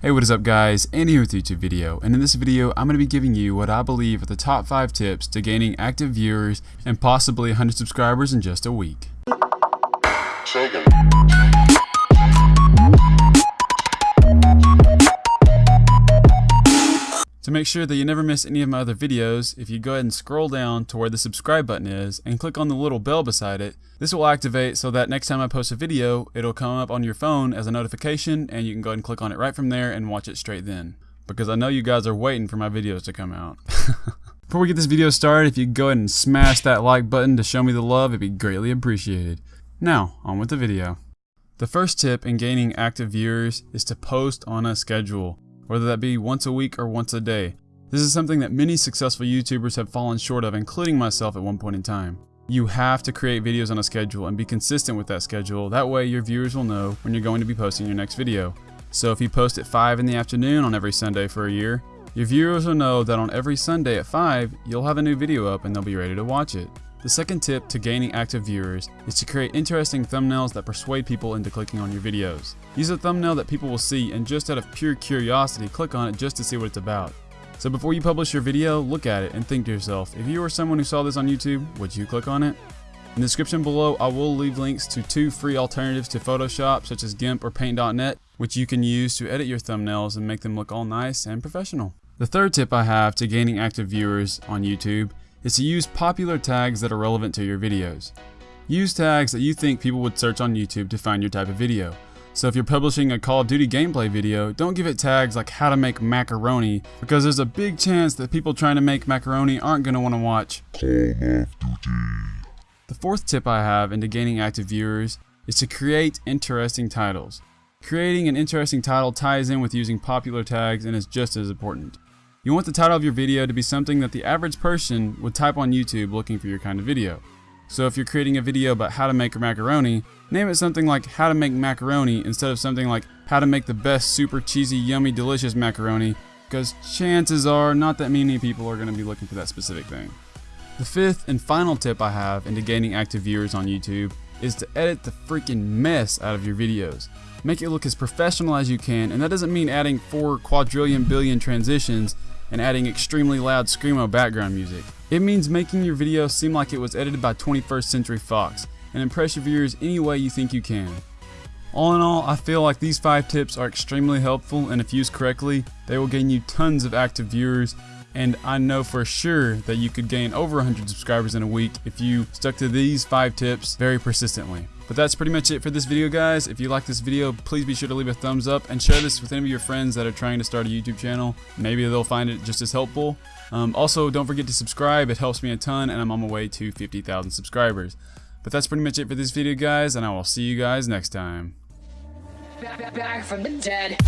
Hey what is up guys, Andy here with YouTube video and in this video I'm going to be giving you what I believe are the top 5 tips to gaining active viewers and possibly 100 subscribers in just a week. To make sure that you never miss any of my other videos, if you go ahead and scroll down to where the subscribe button is and click on the little bell beside it, this will activate so that next time I post a video, it'll come up on your phone as a notification and you can go ahead and click on it right from there and watch it straight then. Because I know you guys are waiting for my videos to come out. Before we get this video started, if you go ahead and smash that like button to show me the love, it'd be greatly appreciated. Now, on with the video. The first tip in gaining active viewers is to post on a schedule whether that be once a week or once a day. This is something that many successful YouTubers have fallen short of, including myself at one point in time. You have to create videos on a schedule and be consistent with that schedule. That way your viewers will know when you're going to be posting your next video. So if you post at 5 in the afternoon on every Sunday for a year, your viewers will know that on every Sunday at 5, you'll have a new video up and they'll be ready to watch it. The second tip to gaining active viewers is to create interesting thumbnails that persuade people into clicking on your videos. Use a thumbnail that people will see and just out of pure curiosity click on it just to see what it's about. So before you publish your video, look at it and think to yourself, if you were someone who saw this on YouTube, would you click on it? In the description below, I will leave links to two free alternatives to Photoshop such as GIMP or Paint.net, which you can use to edit your thumbnails and make them look all nice and professional. The third tip I have to gaining active viewers on YouTube is to use popular tags that are relevant to your videos. Use tags that you think people would search on YouTube to find your type of video. So if you're publishing a Call of Duty gameplay video, don't give it tags like how to make macaroni because there's a big chance that people trying to make macaroni aren't going to want to watch Call of Duty. The fourth tip I have into gaining active viewers is to create interesting titles. Creating an interesting title ties in with using popular tags and is just as important. You want the title of your video to be something that the average person would type on YouTube looking for your kind of video. So if you're creating a video about how to make macaroni, name it something like how to make macaroni instead of something like how to make the best super cheesy yummy delicious macaroni because chances are not that many people are going to be looking for that specific thing. The fifth and final tip I have into gaining active viewers on YouTube is to edit the freaking mess out of your videos. Make it look as professional as you can, and that doesn't mean adding 4 quadrillion billion transitions and adding extremely loud screamo background music. It means making your video seem like it was edited by 21st Century Fox and impress your viewers any way you think you can. All in all, I feel like these 5 tips are extremely helpful and if used correctly, they will gain you tons of active viewers and I know for sure that you could gain over 100 subscribers in a week if you stuck to these 5 tips very persistently. But that's pretty much it for this video guys. If you like this video, please be sure to leave a thumbs up and share this with any of your friends that are trying to start a YouTube channel. Maybe they'll find it just as helpful. Um, also, don't forget to subscribe. It helps me a ton and I'm on my way to 50,000 subscribers. But that's pretty much it for this video guys and I will see you guys next time. Back, back from the dead.